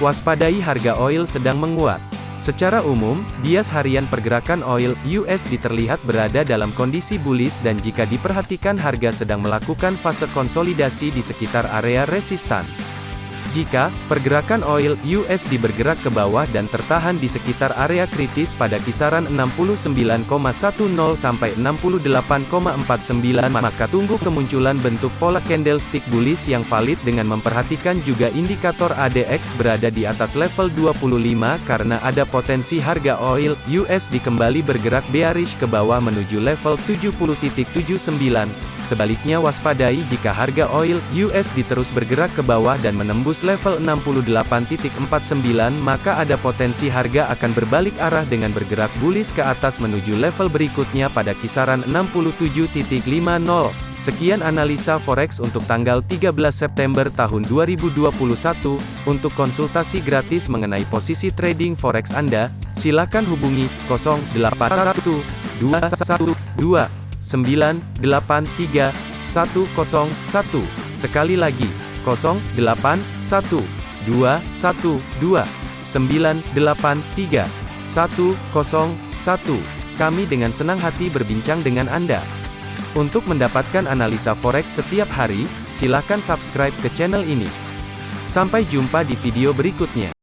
waspadai harga oil sedang menguat. Secara umum, bias harian pergerakan oil USD terlihat berada dalam kondisi bullish dan jika diperhatikan harga sedang melakukan fase konsolidasi di sekitar area resistan. Jika pergerakan oil USD bergerak ke bawah dan tertahan di sekitar area kritis pada kisaran 69,10 sampai 68,49 maka tunggu kemunculan bentuk pola candlestick bullish yang valid dengan memperhatikan juga indikator ADX berada di atas level 25 karena ada potensi harga oil USD kembali bergerak bearish ke bawah menuju level 70.79 Sebaliknya waspadai jika harga oil USD terus bergerak ke bawah dan menembus level 68.49 maka ada potensi harga akan berbalik arah dengan bergerak bullish ke atas menuju level berikutnya pada kisaran 67.50. Sekian analisa forex untuk tanggal 13 September tahun 2021. Untuk konsultasi gratis mengenai posisi trading forex Anda, silakan hubungi 081212 983 101. Sekali lagi, 081 212 983 101. Kami dengan senang hati berbincang dengan Anda. Untuk mendapatkan analisa forex setiap hari, silakan subscribe ke channel ini. Sampai jumpa di video berikutnya.